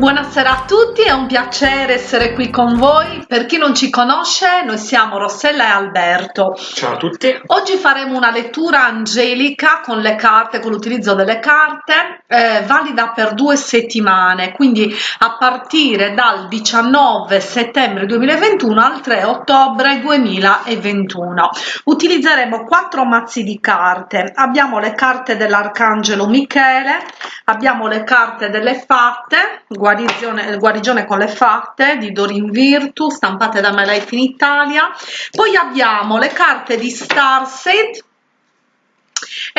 Buonasera a tutti, è un piacere essere qui con voi. Per chi non ci conosce, noi siamo Rossella e Alberto. Ciao a tutti. Oggi faremo una lettura angelica con le carte, con l'utilizzo delle carte, eh, valida per due settimane, quindi a partire dal 19 settembre 2021 al 3 ottobre 2021. Utilizzeremo quattro mazzi di carte. Abbiamo le carte dell'Arcangelo Michele, abbiamo le carte delle fatte, guarigione, con le fatte di Dorin Virtu stampate da My in Italia. Poi abbiamo le carte di Starseed e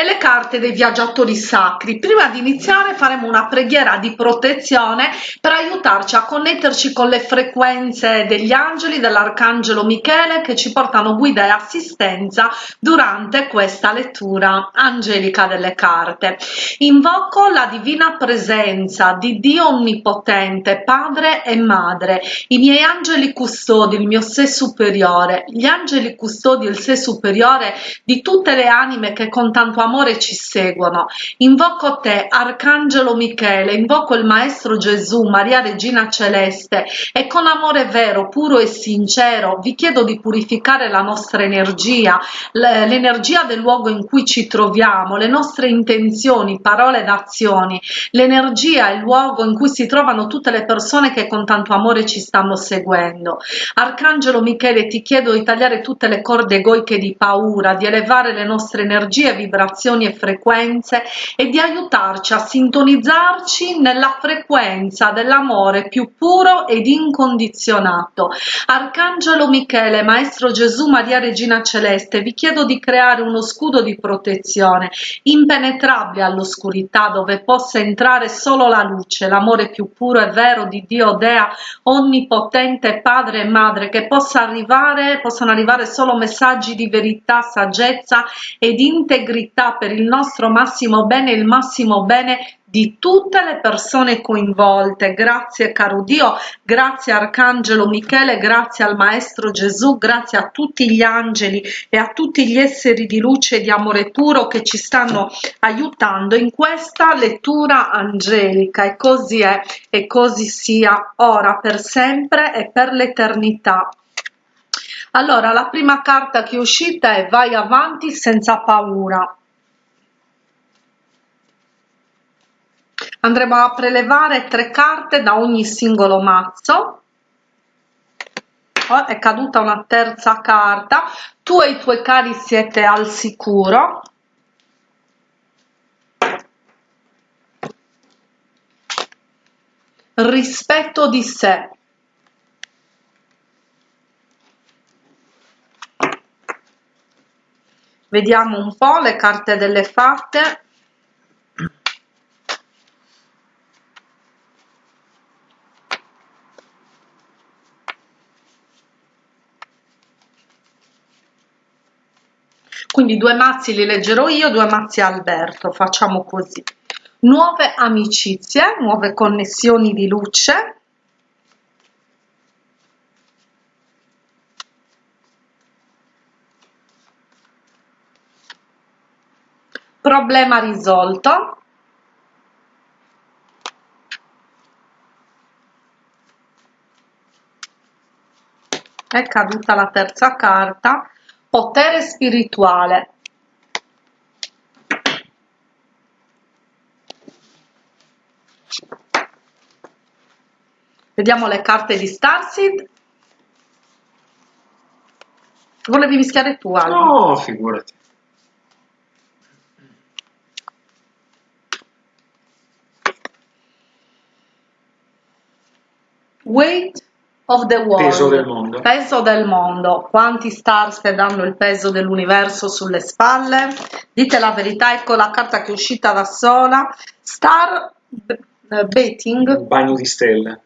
le carte dei viaggiatori sacri. Prima di iniziare faremo una preghiera di protezione per aiutarci a connetterci con le frequenze degli angeli dell'arcangelo Michele che ci portano guida e assistenza durante questa lettura angelica delle carte. Invoco la divina presenza di Dio Onnipotente, Padre e Madre, i miei angeli custodi, il mio sé superiore, gli angeli custodi, il sé superiore di tutte le anime che con tanto amore ci seguono. Invoco te, Arcangelo Michele, invoco il Maestro Gesù, Maria Regina Celeste e con amore vero, puro e sincero vi chiedo di purificare la nostra energia, l'energia del luogo in cui ci troviamo, le nostre intenzioni, parole ed azioni, l'energia e il luogo in cui si trovano tutte le persone che con tanto amore ci stanno seguendo. Arcangelo Michele, ti chiedo di tagliare tutte le corde egoiche di paura, di elevare le nostre energie vibrazioni e frequenze e di aiutarci a sintonizzarci nella frequenza dell'amore più puro ed incondizionato. Arcangelo Michele, Maestro Gesù, Maria Regina Celeste, vi chiedo di creare uno scudo di protezione impenetrabile all'oscurità dove possa entrare solo la luce, l'amore più puro e vero di Dio Dea, onnipotente Padre e Madre, che possa arrivare, possano arrivare solo messaggi di verità, saggezza ed integrità verità per il nostro massimo bene il massimo bene di tutte le persone coinvolte. Grazie caro Dio, grazie Arcangelo Michele, grazie al Maestro Gesù, grazie a tutti gli angeli e a tutti gli esseri di luce e di amore puro che ci stanno aiutando in questa lettura angelica e così è e così sia ora per sempre e per l'eternità. Allora, la prima carta che è uscita è vai avanti senza paura. Andremo a prelevare tre carte da ogni singolo mazzo. Oh, è caduta una terza carta. Tu e i tuoi cari siete al sicuro. Rispetto di sé. Vediamo un po' le carte delle fatte. Quindi due mazzi li leggerò io, due mazzi Alberto, facciamo così. Nuove amicizie, nuove connessioni di luce, problema risolto. È caduta la terza carta potere spirituale. Vediamo le carte di Starseed. Volevi mischiare tu Aldo? no figurati. Weight of the world. Peso del mondo. Peso del mondo. Quanti star danno il peso dell'universo sulle spalle? Dite la verità, ecco la carta che è uscita da sola. Star uh, betting. Un bagno di stelle.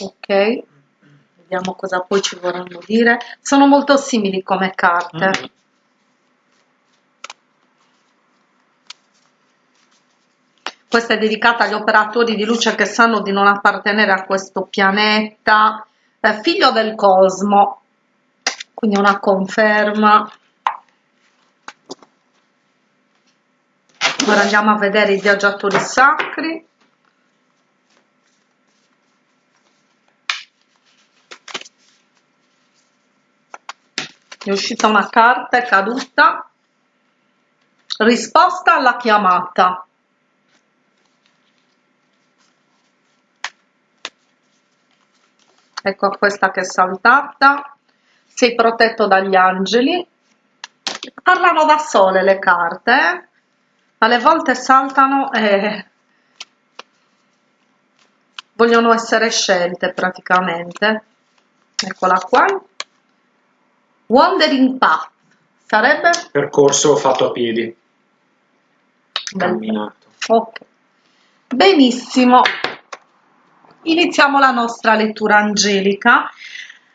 Ok. Vediamo cosa poi ci vorranno dire. Sono molto simili come carte. Mm. questa è dedicata agli operatori di luce che sanno di non appartenere a questo pianeta, eh, figlio del cosmo. Quindi una conferma. Ora andiamo a vedere i viaggiatori sacri. È uscita una carta, è caduta. Risposta alla chiamata. Ecco questa che è saltata. Sei protetto dagli angeli. Parlano da sole le carte. Eh? Alle volte saltano e vogliono essere scelte praticamente. Eccola qua Wandering Path sarebbe? Percorso fatto a piedi. Camminato. Ok. Benissimo. Iniziamo la nostra lettura angelica.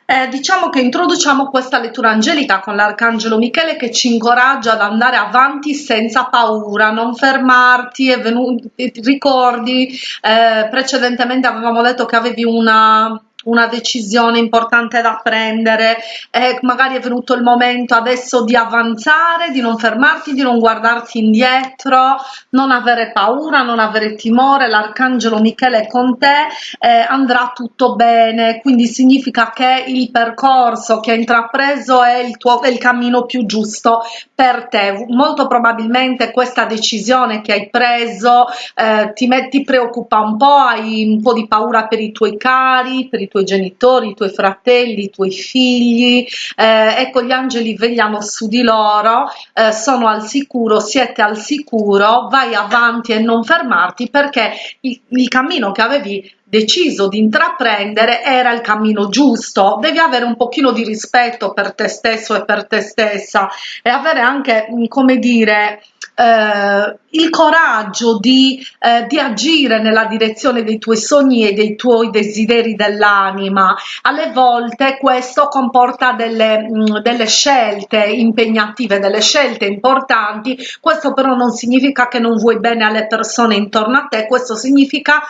Eh, diciamo che introduciamo questa lettura angelica con l'arcangelo Michele che ci incoraggia ad andare avanti senza paura, non fermarti, venuto, ricordi, eh, precedentemente avevamo detto che avevi una una decisione importante da prendere. E magari è venuto il momento adesso di avanzare, di non fermarti, di non guardarti indietro, non avere paura, non avere timore, l'arcangelo Michele è con te, eh, andrà tutto bene, quindi significa che il percorso che hai intrapreso è il tuo è il cammino più giusto per te. Molto probabilmente questa decisione che hai preso eh, ti, ti preoccupa un po', hai un po' di paura per i tuoi cari, per i tuoi genitori, i tuoi fratelli, i tuoi figli, eh, ecco gli angeli vegliano su di loro, eh, sono al sicuro, siete al sicuro, vai avanti e non fermarti perché il, il cammino che avevi deciso di intraprendere era il cammino giusto. Devi avere un pochino di rispetto per te stesso e per te stessa e avere anche come dire eh, il coraggio di, eh, di, agire nella direzione dei tuoi sogni e dei tuoi desideri dell'anima. Alle volte questo comporta delle, mh, mm, delle scelte impegnative, delle scelte importanti, questo però non significa che non vuoi bene alle persone intorno a te, questo significa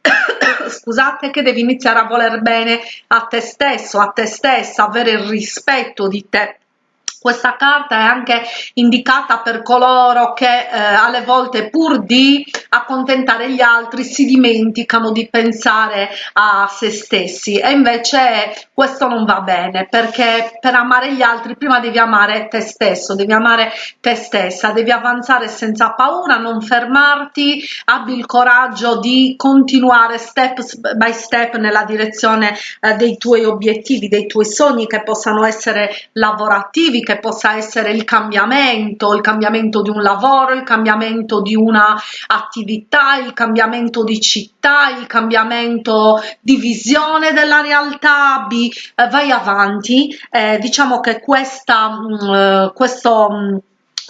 scusate che devi iniziare a voler bene a te stesso, a te stessa, avere il rispetto di te questa carta è anche indicata per coloro che eh, alle volte pur di accontentare gli altri si dimenticano di pensare a se stessi. E invece questo non va bene perché per amare gli altri prima devi amare te stesso devi amare te stessa devi avanzare senza paura non fermarti abbi il coraggio di continuare step by step nella direzione eh, dei tuoi obiettivi dei tuoi sogni che possano essere lavorativi che possa essere il cambiamento, il cambiamento di un lavoro, il cambiamento di una attività, il cambiamento di città, il cambiamento di visione della realtà, B, eh, vai avanti, eh, diciamo che questa, mh, mm, eh, questo mh, mm,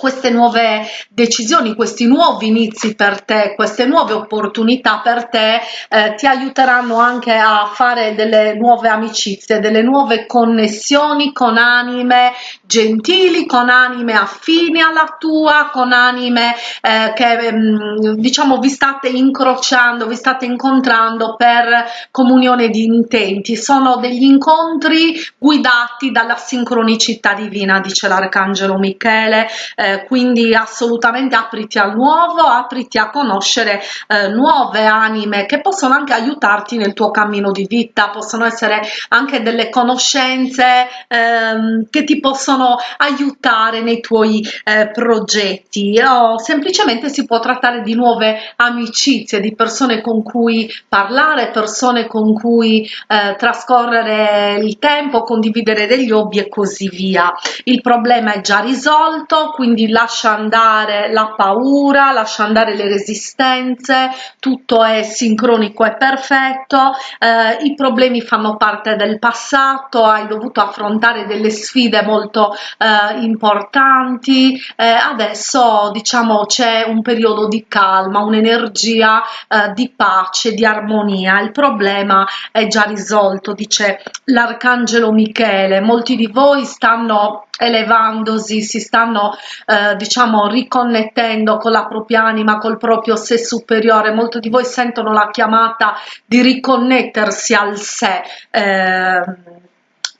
queste nuove decisioni, questi nuovi inizi per te, queste nuove opportunità per te eh, ti aiuteranno anche a fare delle nuove amicizie, delle nuove connessioni con anime gentili, con anime affini alla tua, con anime eh, che mm, diciamo vi state incrociando, vi state incontrando per comunione di intenti. Sono degli incontri guidati dalla sincronicità divina, dice l'arcangelo Michele. Eh, quindi assolutamente apriti al nuovo, apriti a conoscere eh, nuove anime che possono anche aiutarti nel tuo cammino di vita, possono essere anche delle conoscenze ehm, che ti possono aiutare nei tuoi eh, progetti o semplicemente si può trattare di nuove amicizie, di persone con cui parlare, persone con cui eh, trascorrere il tempo, condividere degli hobby e così via. Il problema è già risolto, quindi quindi lascia andare la paura, lascia andare le resistenze, tutto è sincronico e perfetto, eh, i problemi fanno parte del passato, hai dovuto affrontare delle sfide molto eh, importanti, eh, adesso diciamo c'è un periodo di calma, un'energia eh, di pace, di armonia, il problema è già risolto, dice l'arcangelo Michele, molti di voi stanno elevandosi, si stanno eh, diciamo riconnettendo con la propria anima, col proprio sé superiore. Molti di voi sentono la chiamata di riconnettersi al sé. Eh,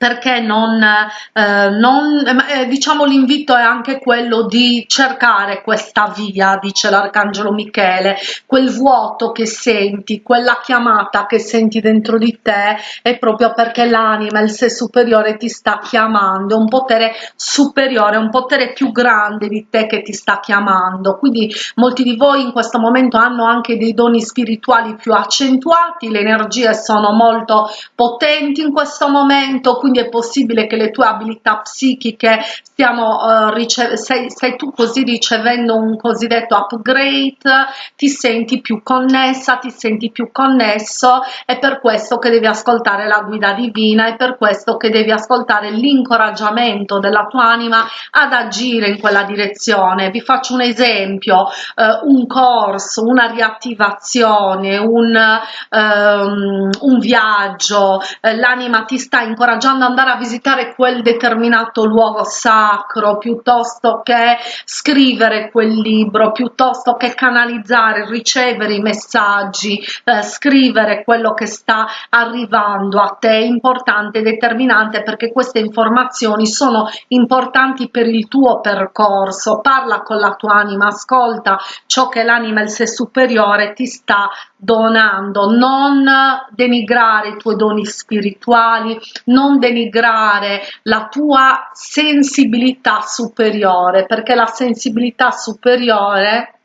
perché non, eh, non eh, diciamo l'invito è anche quello di cercare questa via dice l'arcangelo michele quel vuoto che senti quella chiamata che senti dentro di te è proprio perché l'anima il sé superiore ti sta chiamando un potere superiore un potere più grande di te che ti sta chiamando. Quindi molti di voi in questo momento hanno anche dei doni spirituali più accentuati le energie sono molto potenti in questo momento quindi è possibile che le tue abilità psichiche stiamo uh, sei, sei tu così ricevendo un cosiddetto upgrade ti senti più connessa ti senti più connesso è per questo che devi ascoltare la guida divina è per questo che devi ascoltare l'incoraggiamento della tua anima ad agire in quella direzione. Vi faccio un esempio uh, un corso una riattivazione un, um, un viaggio uh, l'anima ti sta incoraggiando ad andare a visitare quel determinato luogo sacro piuttosto che scrivere quel libro piuttosto che canalizzare ricevere i messaggi eh, scrivere quello che sta arrivando a te è importante determinante perché queste informazioni sono importanti per il tuo percorso. Parla con la tua anima ascolta ciò che l'anima il sé superiore ti sta donando non denigrare i tuoi doni spirituali non denigrare la tua sensibilità superiore perché la sensibilità superiore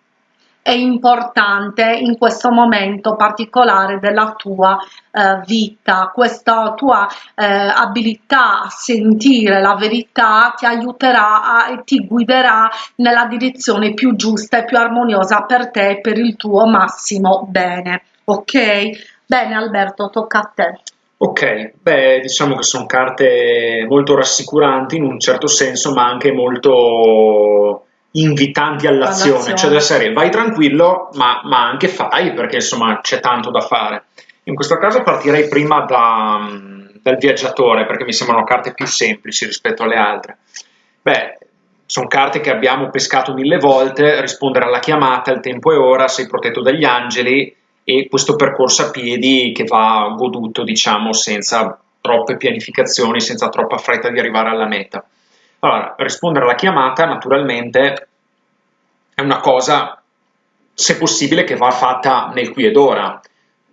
è importante in questo momento particolare della tua eh, vita. Questa tua eh, abilità a sentire la verità ti aiuterà e ti guiderà nella direzione più giusta e più armoniosa per te e per il tuo massimo bene. Ok? Bene Alberto tocca a te. Ok, beh, diciamo che sono carte molto rassicuranti in un certo senso, ma anche molto invitanti all'azione, cioè della serie vai tranquillo, ma, ma, anche fai, perché insomma c'è tanto da fare. In questo caso partirei prima da, dal viaggiatore, perché mi sembrano carte più semplici rispetto alle altre. Beh, sono carte che abbiamo pescato mille volte, rispondere alla chiamata, il tempo è ora, sei protetto dagli angeli, e questo percorso a piedi che va goduto, diciamo, senza troppe pianificazioni, senza troppa fretta di arrivare alla meta. Allora, rispondere alla chiamata naturalmente è una cosa, se possibile, che va fatta nel qui ed ora,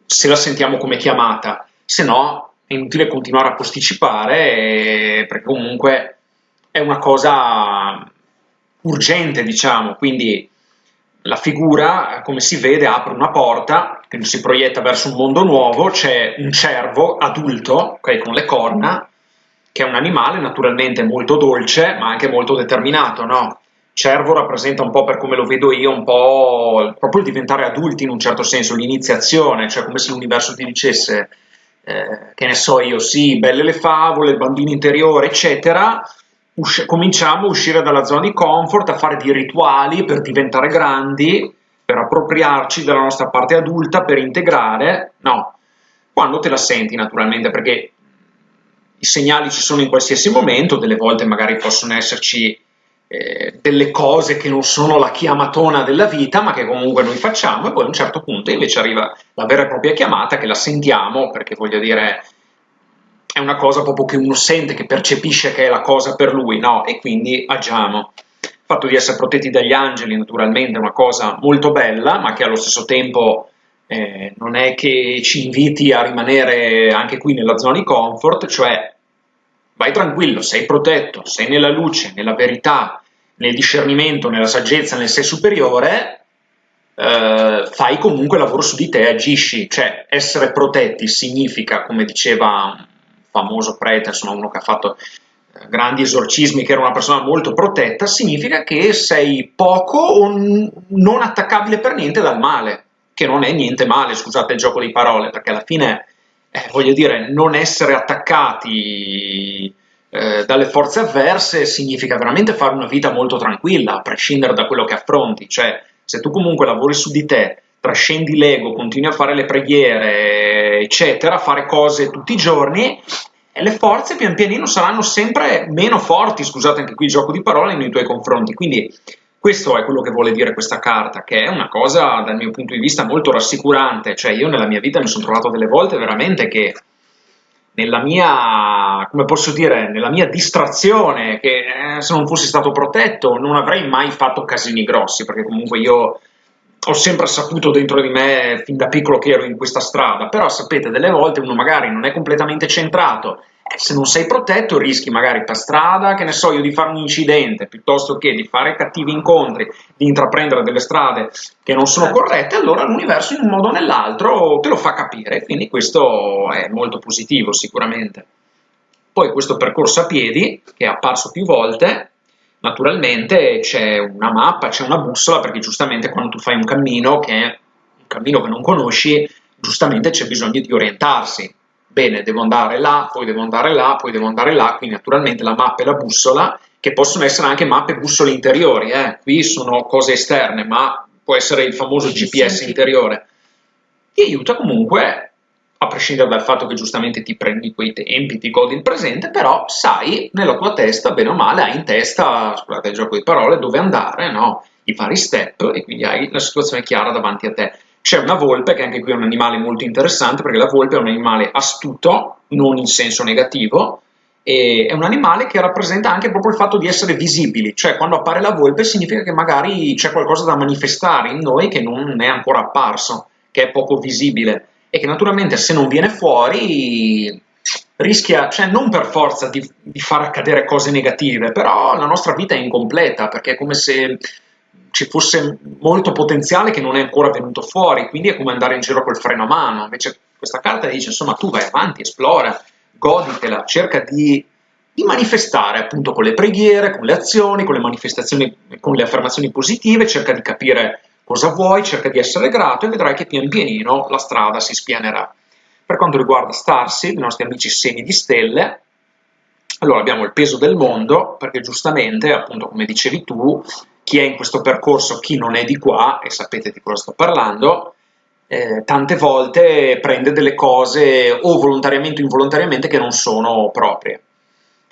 se la sentiamo come chiamata, se no è inutile continuare a posticipare perché comunque è una cosa urgente, diciamo, quindi la figura, come si vede, apre una porta che si proietta verso un mondo nuovo, c'è un cervo adulto, okay, con le corna, che è un animale naturalmente molto dolce, ma anche molto determinato, no? Cervo rappresenta un po' per come lo vedo io, un po' proprio il diventare adulti in un certo senso, l'iniziazione, cioè come se l'universo ti dicesse, eh, che ne so io, sì, belle le favole, il bambino interiore, eccetera, cominciamo a uscire dalla zona di comfort, a fare dei rituali per diventare grandi, per appropriarci della nostra parte adulta, per integrare, no, quando te la senti naturalmente, perché i segnali ci sono in qualsiasi momento, delle volte magari possono esserci eh, delle cose che non sono la chiamatona della vita, ma che comunque noi facciamo, e poi a un certo punto invece arriva la vera e propria chiamata che la sentiamo, perché voglio dire, è una cosa proprio che uno sente, che percepisce che è la cosa per lui, no? E quindi agiamo. Il fatto di essere protetti dagli angeli naturalmente è una cosa molto bella, ma che allo stesso tempo eh, non è che ci inviti a rimanere anche qui nella zona di comfort, cioè vai tranquillo, sei protetto, sei nella luce, nella verità, nel discernimento, nella saggezza, nel sé superiore, eh, fai comunque lavoro su di te, agisci, cioè essere protetti significa, come diceva famoso prete, insomma uno che ha fatto eh, grandi esorcismi, che era una persona molto protetta, significa che sei poco o non attaccabile per niente dal male, che non è niente male, scusate il gioco di parole, perché alla fine, eh, voglio dire, non essere attaccati eh, dalle forze avverse significa veramente fare una vita molto tranquilla, a prescindere da quello che affronti, cioè se tu comunque lavori su di te, trascendi l'ego, continui a fare le preghiere, eccetera, fare cose tutti i giorni, le forze pian pianino saranno sempre meno forti, scusate anche qui il gioco di parole, nei tuoi confronti. Quindi questo è quello che vuole dire questa carta, che è una cosa dal mio punto di vista molto rassicurante, cioè io nella mia vita mi sono trovato delle volte veramente che nella mia, come posso dire, nella mia distrazione, che eh, se non fossi stato protetto non avrei mai fatto casini grossi, perché comunque io ho sempre saputo dentro di me, fin da piccolo che ero in questa strada, però sapete, delle volte uno magari non è completamente centrato, se non sei protetto rischi magari per strada, che ne so io, di fare un incidente, piuttosto che di fare cattivi incontri, di intraprendere delle strade che non sono corrette, allora l'universo in un modo o nell'altro te lo fa capire, quindi questo è molto positivo sicuramente. Poi questo percorso a piedi, che è apparso più volte, naturalmente c'è una mappa, c'è una bussola, perché giustamente quando tu fai un cammino, che è un cammino che non conosci, giustamente c'è bisogno di orientarsi. Bene, devo andare là, poi devo andare là, poi devo andare là, quindi naturalmente la mappa e la bussola, che possono essere anche mappe e bussole interiori, eh. qui sono cose esterne, ma può essere il famoso GPS interiore, ti aiuta comunque a prescindere dal fatto che giustamente ti prendi quei tempi, ti godi il presente, però sai nella tua testa, bene o male, hai in testa, scusate il gioco di parole, dove andare, no? i vari step e quindi hai la situazione chiara davanti a te. C'è una volpe, che anche qui è un animale molto interessante, perché la volpe è un animale astuto, non in senso negativo, e è un animale che rappresenta anche proprio il fatto di essere visibili, cioè quando appare la volpe significa che magari c'è qualcosa da manifestare in noi che non è ancora apparso, che è poco visibile. E che naturalmente se non viene fuori rischia, cioè non per forza di, di far accadere cose negative, però la nostra vita è incompleta perché è come se ci fosse molto potenziale che non è ancora venuto fuori, quindi è come andare in giro col freno a mano. Invece questa carta dice, insomma, tu vai avanti, esplora, goditela, cerca di, di, manifestare appunto con le preghiere, con le azioni, con le manifestazioni, con le affermazioni positive, cerca di capire cosa vuoi, cerca di essere grato e vedrai che pian pianino la strada si spianerà. Per quanto riguarda Starseed, i nostri amici segni di stelle, allora abbiamo il peso del mondo, perché giustamente, appunto come dicevi tu, chi è in questo percorso, chi non è di qua, e sapete di cosa sto parlando, eh, tante volte prende delle cose o volontariamente o involontariamente che non sono proprie.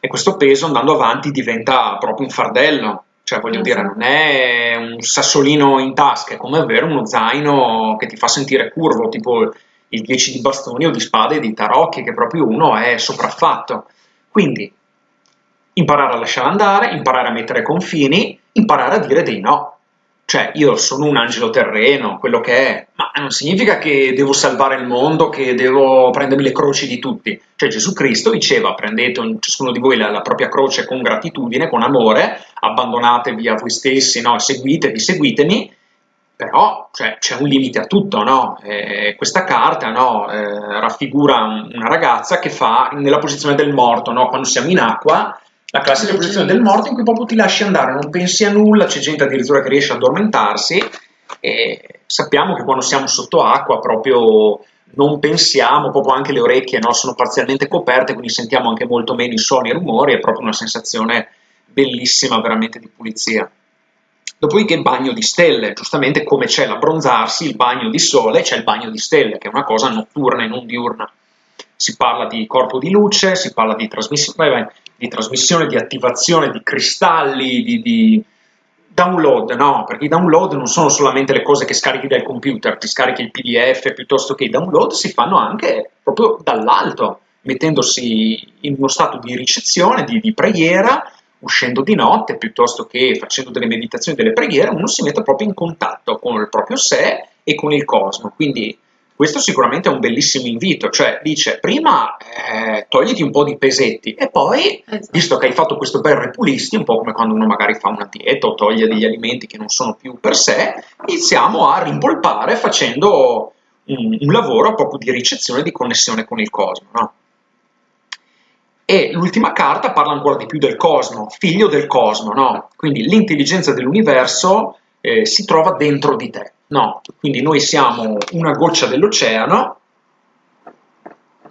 E questo peso andando avanti diventa proprio un fardello, cioè, voglio dire, non è un sassolino in tasca, è come avere uno zaino che ti fa sentire curvo, tipo il 10 di bastoni o di spade di tarocchi, che proprio uno è sopraffatto. Quindi, imparare a lasciare andare, imparare a mettere confini, imparare a dire dei no cioè io sono un angelo terreno, quello che è, ma non significa che devo salvare il mondo, che devo prendermi le croci di tutti. Cioè Gesù Cristo diceva prendete ciascuno di voi la, la propria croce con gratitudine, con amore, abbandonatevi a voi stessi, no? seguitevi, seguitemi, però cioè, c'è un limite a tutto, no? Eh, questa carta no? eh, raffigura una ragazza che fa nella posizione del morto, no? quando siamo in acqua la classica posizione del morto in cui proprio ti lasci andare, non pensi a nulla, c'è gente addirittura che riesce ad addormentarsi e sappiamo che quando siamo sotto acqua proprio non pensiamo, proprio anche le orecchie no, sono parzialmente coperte, quindi sentiamo anche molto meno i suoni e i rumori, è proprio una sensazione bellissima veramente di pulizia. Dopodiché il bagno di stelle, giustamente come c'è l'abbronzarsi, il bagno di sole, c'è il bagno di stelle, che è una cosa notturna e non diurna. Si parla di corpo di luce, si parla di trasmissione, di trasmissione, di attivazione di cristalli, di, di download, no? Perché i download non sono solamente le cose che scarichi dal computer, ti scarichi il PDF, piuttosto che i download si fanno anche proprio dall'alto, mettendosi in uno stato di ricezione, di, di preghiera, uscendo di notte, piuttosto che facendo delle meditazioni, delle preghiere, uno si mette proprio in contatto con il proprio sé e con il cosmo. Quindi questo sicuramente è un bellissimo invito, cioè dice prima eh, togliti un po' di pesetti e poi, esatto. visto che hai fatto questo bel repulisti, un po' come quando uno magari fa una dieta o toglie degli alimenti che non sono più per sé, iniziamo a rimpolpare facendo un, un lavoro proprio di ricezione e di connessione con il cosmo. No? E l'ultima carta parla ancora di più del cosmo, figlio del cosmo, no? quindi l'intelligenza dell'universo eh, si trova dentro di te. No, quindi noi siamo una goccia dell'oceano,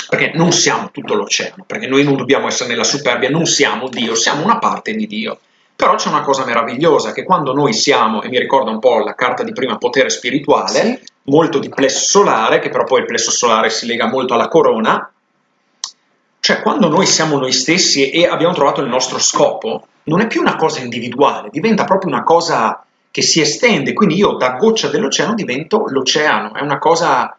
perché non siamo tutto l'oceano, perché noi non dobbiamo essere nella superbia, non siamo Dio, siamo una parte di Dio. Però c'è una cosa meravigliosa, che quando noi siamo, e mi ricorda un po' la carta di prima potere spirituale, sì. molto di plesso solare, che però poi il plesso solare si lega molto alla corona, cioè quando noi siamo noi stessi e abbiamo trovato il nostro scopo, non è più una cosa individuale, diventa proprio una cosa che si estende, quindi io da goccia dell'oceano divento l'oceano, è una cosa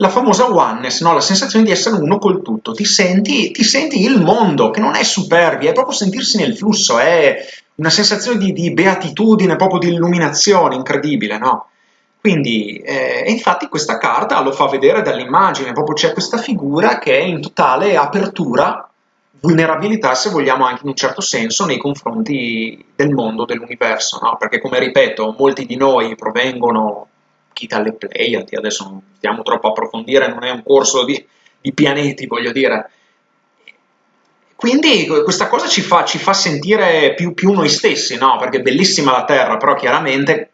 la famosa oneness, no? la sensazione di essere uno col tutto, ti senti, ti senti il mondo, che non è superbia, è proprio sentirsi nel flusso, è una sensazione di, di beatitudine, proprio di illuminazione incredibile, no? Quindi, eh, infatti questa carta lo fa vedere dall'immagine, proprio c'è questa figura che è in totale apertura, vulnerabilità se vogliamo anche in un certo senso nei confronti del mondo, dell'universo, no? Perché come ripeto, molti di noi provengono chi dalle Pleiadi, adesso non stiamo troppo a approfondire, non è un corso di, di pianeti, voglio dire. Quindi questa cosa ci fa, ci fa sentire più, più, noi stessi, no? Perché è bellissima la Terra, però chiaramente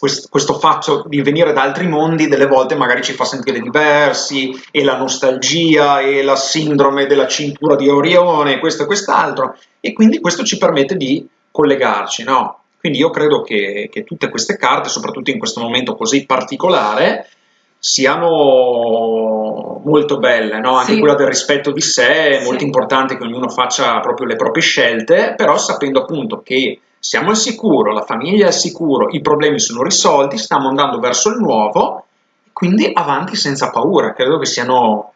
questo, questo fatto di venire da altri mondi delle volte magari ci fa sentire diversi, e la nostalgia, e la sindrome della cintura di Orione, questo e quest'altro, e quindi questo ci permette di collegarci, no? Quindi io credo che, che tutte queste carte, soprattutto in questo momento così particolare, siano molto belle, no? anche sì. quella del rispetto di sé, è sì. molto importante che ognuno faccia proprio le proprie scelte, però sapendo appunto che siamo al sicuro, la famiglia è al sicuro, i problemi sono risolti, stiamo andando verso il nuovo, quindi avanti senza paura, credo che siano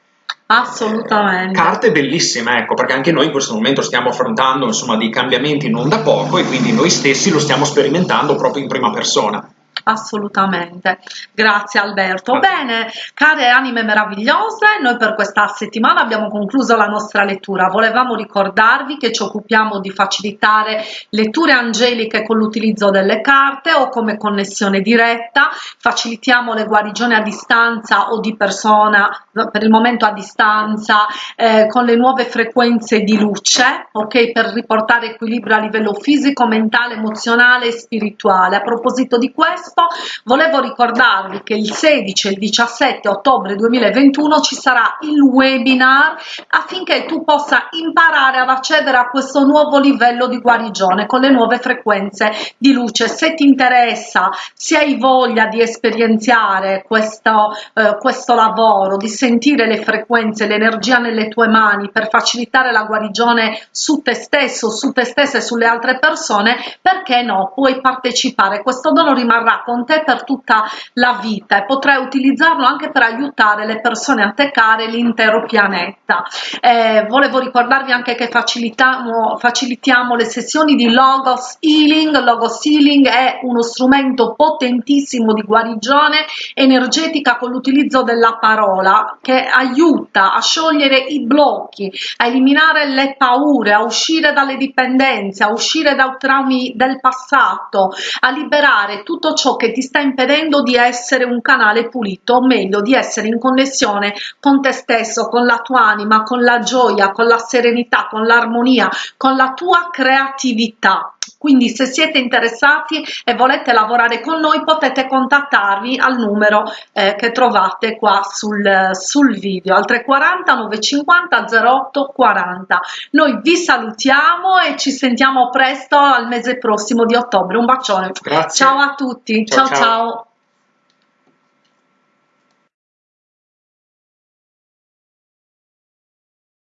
Assolutamente. Carte bellissime, ecco, perché anche noi in questo momento stiamo affrontando insomma, dei cambiamenti non da poco e quindi noi stessi lo stiamo sperimentando proprio in prima persona assolutamente. Grazie Alberto. Bene care anime meravigliose noi per questa settimana abbiamo concluso la nostra lettura. Volevamo ricordarvi che ci occupiamo di facilitare letture angeliche con l'utilizzo delle carte o come connessione diretta. Facilitiamo le guarigioni a distanza o di persona per il momento a distanza eh, con le nuove frequenze di luce ok? Per riportare equilibrio a livello fisico mentale emozionale e spirituale. A proposito di questo questo volevo ricordarvi che il 16 e il 17 ottobre 2021 ci sarà il webinar affinché tu possa imparare ad accedere a questo nuovo livello di guarigione con le nuove frequenze di luce. Se ti interessa se hai voglia di esperienziare questo, eh, questo lavoro di sentire le frequenze l'energia nelle tue mani per facilitare la guarigione su te stesso su te stessa e sulle altre persone perché no? Puoi partecipare. Questo dono rimarrà con te per tutta la vita e potrai utilizzarlo anche per aiutare le persone a te care l'intero pianeta. Eh, volevo ricordarvi anche che facilitiamo, facilitiamo le sessioni di Logos Healing. Logos Healing è uno strumento potentissimo di guarigione energetica con l'utilizzo della parola che aiuta a sciogliere i blocchi, a eliminare le paure, a uscire dalle dipendenze, a uscire dai traumi del passato, a liberare tutto ciò che ti sta impedendo di essere un canale pulito, o meglio di essere in connessione con te stesso, con la tua anima, con la gioia, con la serenità, con l'armonia, con la tua creatività. Quindi se siete interessati e volete lavorare con noi potete contattarvi al numero eh, che trovate qua sul, sul video al 340 950 08 40. Noi vi salutiamo e ci sentiamo presto al mese prossimo di ottobre. Un bacione. Grazie. Ciao a tutti. ciao. ciao. ciao.